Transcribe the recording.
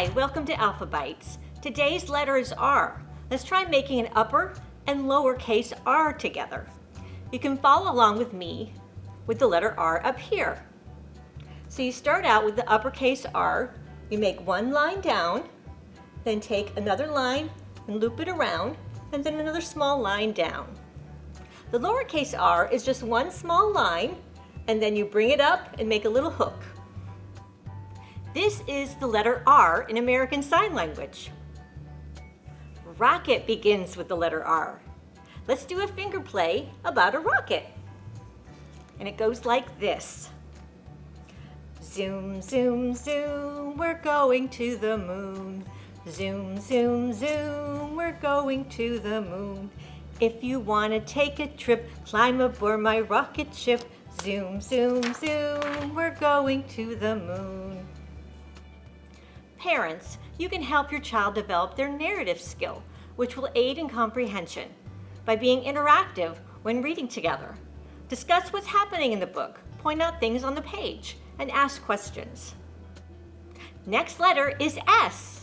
Hi, welcome to Alphabytes. Today's letter is R. Let's try making an upper and lowercase r together. You can follow along with me with the letter R up here. So you start out with the uppercase R, you make one line down, then take another line and loop it around, and then another small line down. The lowercase r is just one small line, and then you bring it up and make a little hook. This is the letter R in American Sign Language. Rocket begins with the letter R. Let's do a finger play about a rocket. And it goes like this. Zoom, zoom, zoom, we're going to the moon. Zoom, zoom, zoom, we're going to the moon. If you want to take a trip, climb aboard my rocket ship. Zoom, zoom, zoom, we're going to the moon. Parents, you can help your child develop their narrative skill, which will aid in comprehension by being interactive when reading together. Discuss what's happening in the book, point out things on the page, and ask questions. Next letter is S.